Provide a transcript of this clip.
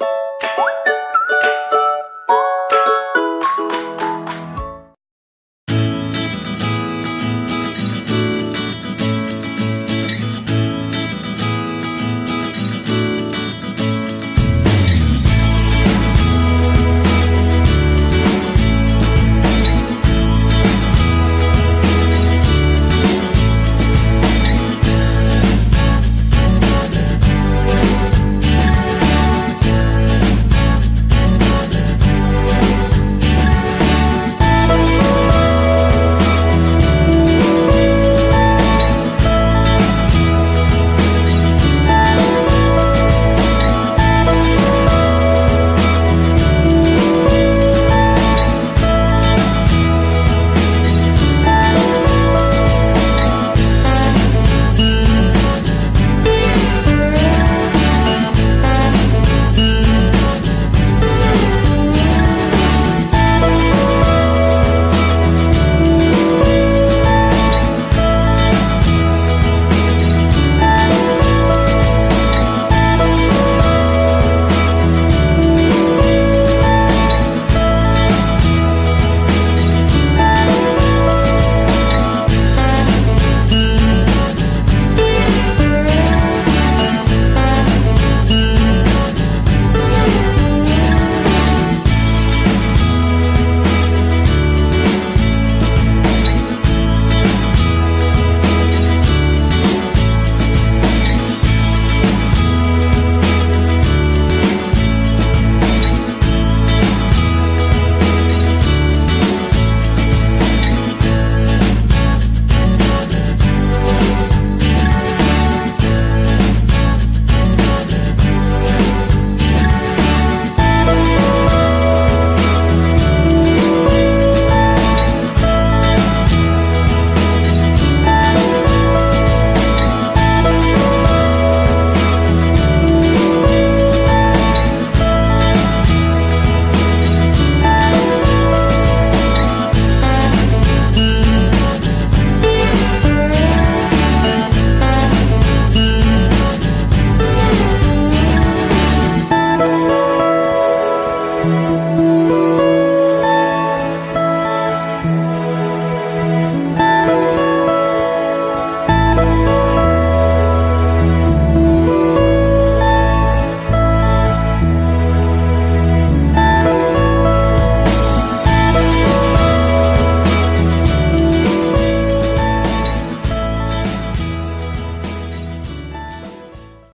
you